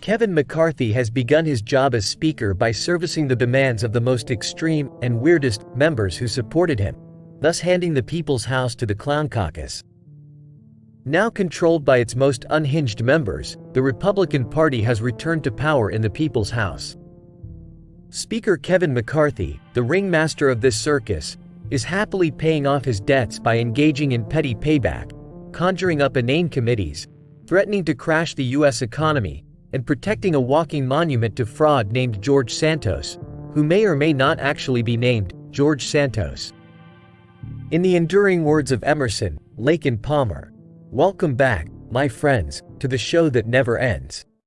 Kevin McCarthy has begun his job as Speaker by servicing the demands of the most extreme and weirdest members who supported him, thus handing the People's House to the Clown Caucus. Now controlled by its most unhinged members, the Republican Party has returned to power in the People's House. Speaker Kevin McCarthy, the ringmaster of this circus, is happily paying off his debts by engaging in petty payback, conjuring up inane committees, threatening to crash the U.S. economy, and protecting a walking monument to fraud named George Santos, who may or may not actually be named George Santos. In the enduring words of Emerson, Lake and Palmer, welcome back, my friends, to the show that never ends.